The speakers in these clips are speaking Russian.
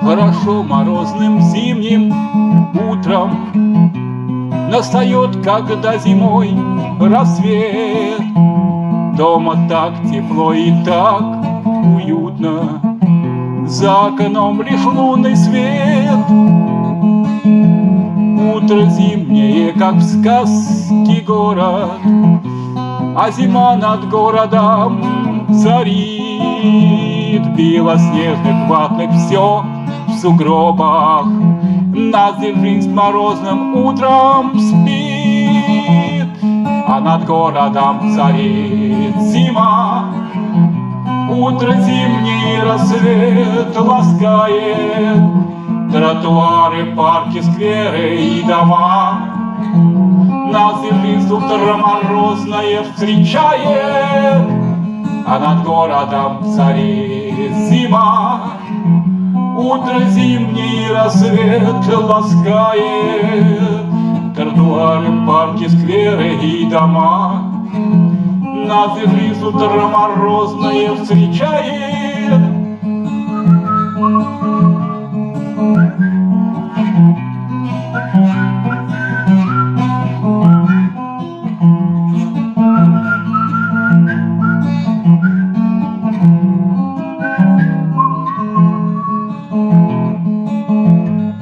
Хорошо морозным зимним утром Настает, когда зимой рассвет. Дома так тепло и так за окном лишь лунный свет. Утро зимнее, как в сказке город. А зима над городом царит. Белоснежных ватных все в сугробах. Нас жизнь морозным утром спит. А над городом царит зима Утро зимний рассвет ласкает. Тротуары, парки, скверы и дома. Нас жизнь утро морозное встречает. А над городом царит зима. Утро зимний рассвет ласкает. Тротуары, парки, скверы и дома Нас жизнь утро морозное встречает.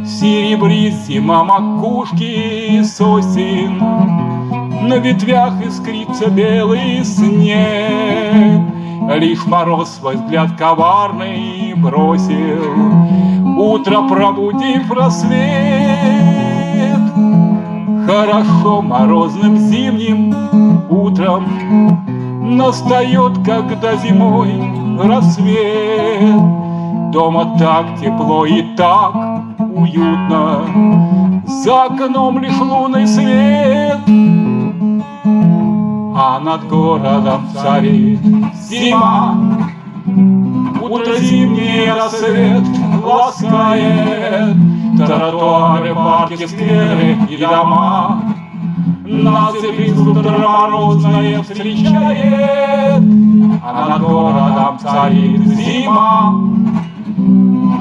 Серебрит зима макушки сосен, На ветвях искрится белый снег. Лишь мороз свой взгляд коварный бросил, Утро пробудив рассвет. Хорошо морозным зимним утром Настает, когда зимой рассвет. Дома так тепло и так уютно, За окном лишь лунный свет, над городом царит зима. Утро зимний рассвет ласкает Тротуары, парки, скверы и дома. Нас жизнь утро морозное встречает, А над городом царит зима.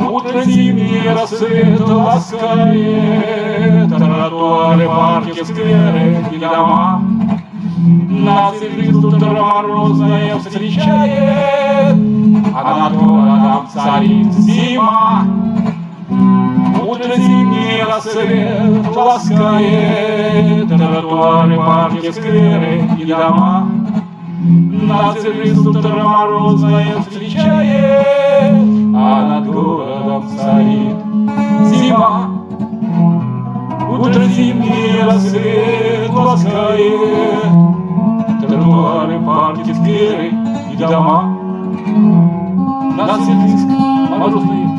Утро зимний рассвет ласкает Тротуары, парки, скверы и дома. Нас жизнь утро морозное встречает, А над городом царит зима. Утро зимний рассвет ласкает Тротуары, парки, скверы и дома. Нас жизнь утро морозное встречает, А над городом царит зима. Утро зимний рассвет ласкает Тротуары, парки, скверы и дома. Нас жизнь морозное встречает.